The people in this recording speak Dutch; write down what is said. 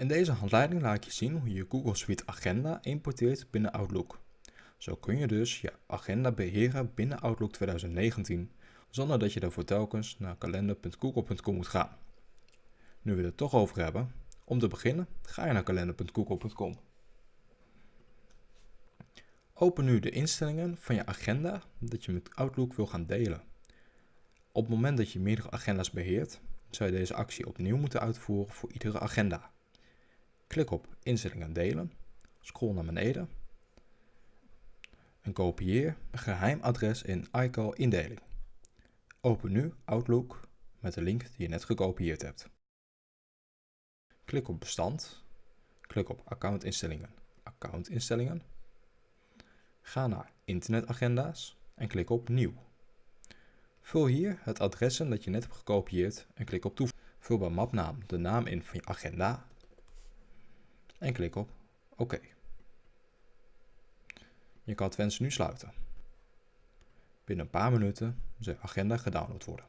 In deze handleiding laat ik je zien hoe je Google Suite Agenda importeert binnen Outlook. Zo kun je dus je agenda beheren binnen Outlook 2019, zonder dat je daarvoor telkens naar kalender.google.com moet gaan. Nu we het toch over hebben, om te beginnen ga je naar kalender.google.com. Open nu de instellingen van je agenda dat je met Outlook wil gaan delen. Op het moment dat je meerdere agenda's beheert, zou je deze actie opnieuw moeten uitvoeren voor iedere agenda. Klik op Instellingen delen, scroll naar beneden en kopieer een geheim adres in iCal indeling. Open nu Outlook met de link die je net gekopieerd hebt. Klik op Bestand, klik op Accountinstellingen, Accountinstellingen. Ga naar Internetagenda's en klik op Nieuw. Vul hier het adres in dat je net hebt gekopieerd en klik op Toevoegen. Vul bij mapnaam de naam in van je agenda en klik op OK. Je kan het wensen nu sluiten. Binnen een paar minuten zal agenda gedownload worden.